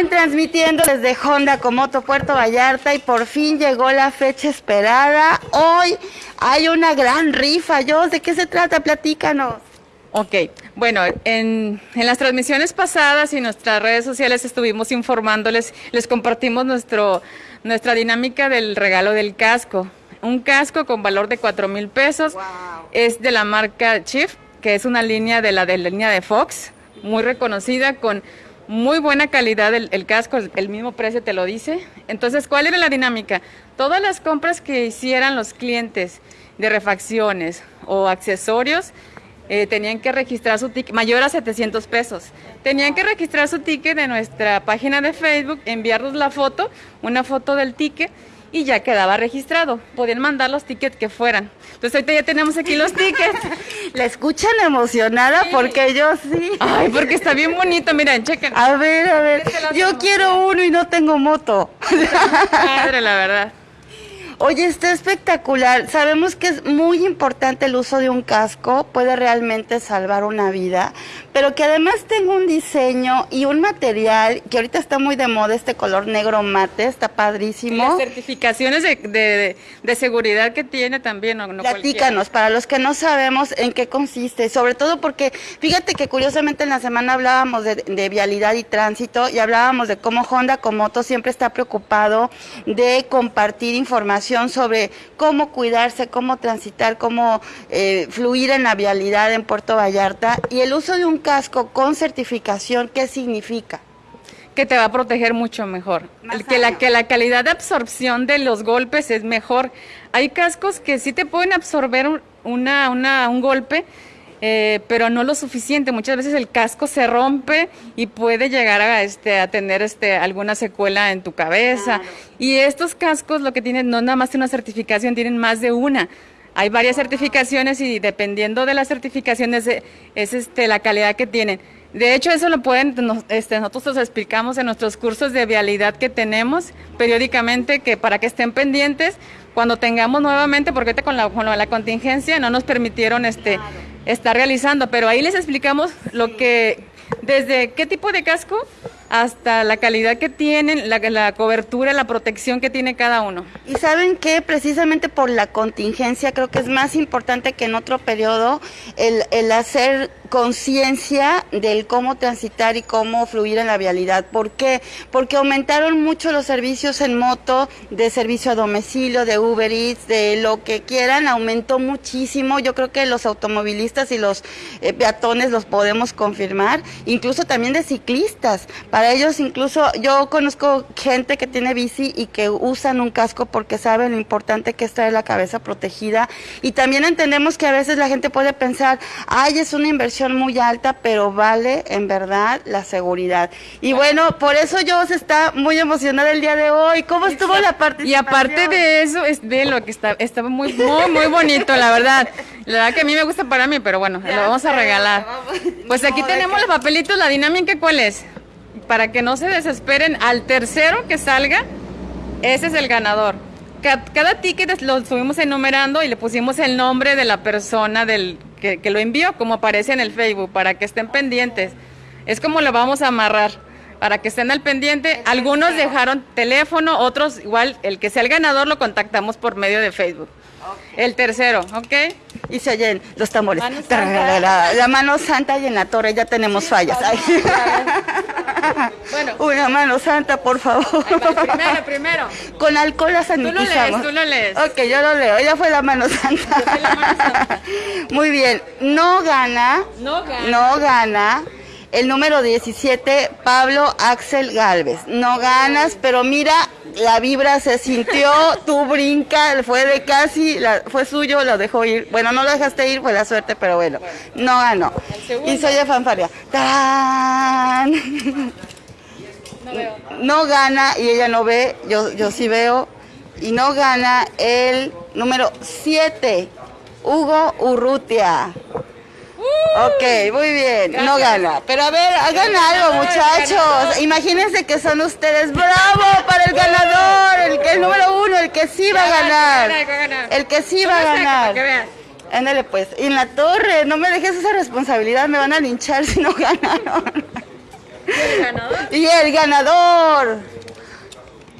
bien, transmitiendo desde Honda Comoto Puerto Vallarta y por fin llegó la fecha esperada. Hoy hay una gran rifa. Yo, ¿de qué se trata? Platícanos. Ok, bueno, en, en, las transmisiones pasadas y nuestras redes sociales estuvimos informándoles, les compartimos nuestro, nuestra dinámica del regalo del casco. Un casco con valor de 4 mil pesos. Es de la marca Chief, que es una línea de la, de la línea de Fox, muy reconocida con muy buena calidad el, casco, el, mismo precio te lo dice. Entonces, ¿cuál era la dinámica? Todas las compras que hicieran los clientes de refacciones o accesorios eh, tenían que registrar su ticket, mayor a 700 pesos. Tenían que registrar su ticket de nuestra página de Facebook, enviarnos la foto, una foto del ticket y ya quedaba registrado. Podían mandar los tickets que fueran. Entonces ahorita ya tenemos aquí los tickets. ¿La escuchan emocionada? Porque yo sí. Ay, porque está bien bonito, miren, chequen. A ver, a ver. Yo quiero uno y no tengo moto. Padre, la verdad. Oye, está espectacular. Sabemos que es muy importante el uso de un casco, puede realmente salvar una vida, pero que además tenga un diseño y un material que ahorita está muy de moda, este color negro mate, está padrísimo. Y las certificaciones de, seguridad que tiene también. No, no Platícanos, para los que no sabemos en qué consiste, sobre todo porque fíjate que curiosamente en la semana hablábamos de, de vialidad y tránsito y hablábamos de cómo Honda Comoto siempre está preocupado de compartir información sobre cómo cuidarse, cómo transitar, cómo eh, fluir en la vialidad en Puerto Vallarta y el uso de un casco con certificación, ¿qué significa? que te va a proteger mucho mejor, que la, que la calidad de absorción de los golpes es mejor. Hay cascos que sí te pueden absorber una, una, un golpe, eh, pero no lo suficiente. Muchas veces el casco se rompe y puede llegar a, este, a tener este, alguna secuela en tu cabeza. Y estos cascos lo que tienen, no nada más una certificación, tienen más de una. Hay varias certificaciones y dependiendo de las certificaciones es este, la calidad que tienen. De hecho, eso lo pueden, este, nosotros los explicamos en nuestros cursos de vialidad que tenemos periódicamente, que para que estén pendientes cuando tengamos nuevamente, porque ahorita con la, con la contingencia no nos permitieron este, estar realizando, pero ahí les explicamos lo que, desde qué tipo de casco hasta la calidad que tienen, la, la, cobertura, la protección que tiene cada uno. Y saben que precisamente por la contingencia creo que es más importante que en otro periodo el, el hacer conciencia del cómo transitar y cómo fluir en la vialidad. ¿Por qué? Porque aumentaron mucho los servicios en moto, de servicio a domicilio, de Uber Eats, de lo que quieran, aumentó muchísimo. Yo creo que los automovilistas y los eh, peatones los podemos confirmar, incluso también de ciclistas. Para ellos incluso yo conozco gente que tiene bici y que usan un casco porque saben lo importante que es traer la cabeza protegida y también entendemos que a veces la gente puede pensar, ay, es una inversión muy alta, pero vale en verdad la seguridad. Y bueno, por eso yo se está muy emocionada el día de hoy. ¿Cómo estuvo la participación? Y aparte de eso, es de lo que está, estaba muy, muy, muy bonito, la verdad. La verdad que a mí me gusta para mí, pero bueno, lo vamos a regalar. Pues aquí tenemos los papelitos, la dinámica, ¿cuál es? Para que no se desesperen, al tercero que salga, ese es el ganador. Cada, ticket lo estuvimos enumerando y le pusimos el nombre de la persona del que, lo envió, como aparece en el Facebook, para que estén pendientes. Es como lo vamos a amarrar, para que estén al pendiente. Algunos dejaron teléfono, otros igual, el que sea el ganador lo contactamos por medio de Facebook. El tercero, ¿ok? Y se oyen los tambores. la, mano santa y en la torre ya tenemos fallas. bueno. Una mano santa, por favor. primero, primero. Con alcohol la sanitizamos. Tú lo lees, tú lo lees. Ok, yo lo leo. Ella fue la mano santa. la mano santa. Muy bien. No gana. No gana. No gana el número 17, Pablo Axel Galvez. No ganas, pero mira, la vibra se sintió, tú brinca, fue de casi, fue suyo, lo dejó ir. Bueno, no lo dejaste ir, fue la suerte, pero bueno, no ganó. Y soy de fanfaria. No, no gana y ella no ve, yo, yo sí veo. Y no gana el número 7, Hugo Urrutia. Ok, muy bien, no gana. Pero a ver, hagan algo, muchachos. Imagínense que son ustedes. ¡Bravo para el ganador! El, que, el número uno, el que sí va a ganar. El que sí va a ganar. Ándale pues. Y en la torre, no me dejes esa responsabilidad, me van a linchar si no ganaron. ¿Y el ganador? Y el ganador.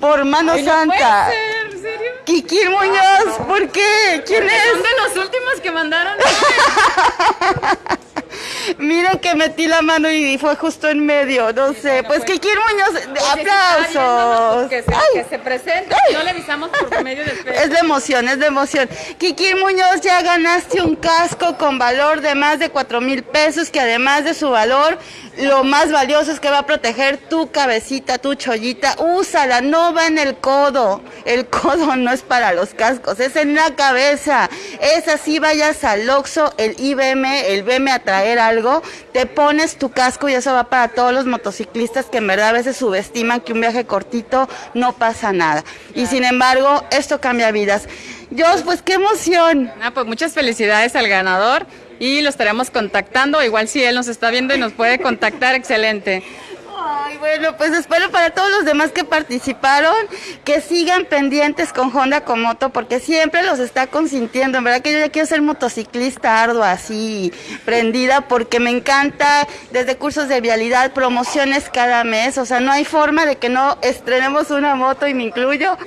Por mano Ay, no santa. puede ser, ¿en serio? Kikir Muñoz, ¿por qué? ¿Quién Son es? de los últimos que mandaron. Miren que metí la mano y fue justo en medio, no sé. Pues Kikir Muñoz, aplausos. Que se, que se. No le avisamos por medio de Facebook. Es de emoción, es de emoción. Kikir Muñoz, ya ganaste un casco con valor de más de cuatro mil pesos, que además de su valor, lo más valioso es que va a proteger tu cabecita, tu chollita. Úsala, no va en el codo. El codo no es para los cascos, es en la cabeza. Es así, vayas al Oxxo, el IBM, el veme a traer algo, te pones tu casco y eso va para todos los motociclistas que en verdad a veces subestiman que un viaje cortito no pasa nada. Y sin embargo, esto cambia vidas. Dios, pues qué emoción. Ah, pues muchas felicidades al ganador y lo estaremos contactando. Igual si él nos está viendo y nos puede contactar, excelente. Ay, bueno, pues espero para todos los demás que participaron que sigan pendientes con Honda Comoto porque siempre los está consintiendo. En verdad que yo ya quiero ser motociclista ardua, así, prendida, porque me encanta desde cursos de vialidad, promociones cada mes. O sea, no hay forma de que no estrenemos una moto y me incluyo.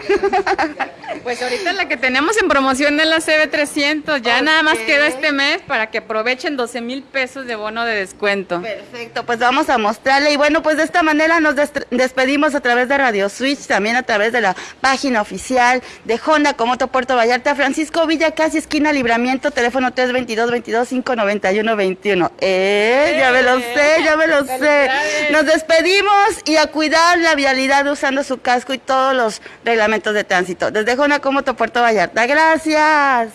Pues ahorita la que tenemos en promoción es la CB300. Ya nada más queda este mes para que aprovechen 12 mil pesos de bono de descuento. Perfecto, pues vamos a mostrarle. Y bueno, pues de esta manera nos des- despedimos a través de Radio Switch, también a través de la página oficial de Honda Comoto Puerto Vallarta, Francisco Villa, casi esquina Libramiento, teléfono 322-22-591-21. Eh, ya me lo sé, ya me lo sé. Nos despedimos y a cuidar la vialidad usando su casco y todos los reglamentos de tránsito. Desde Honda Comoto Puerto Vallarta. Gracias.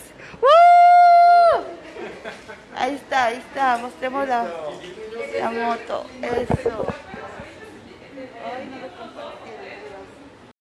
Ahí está, ahí está. Mostremos la, la moto. Eso.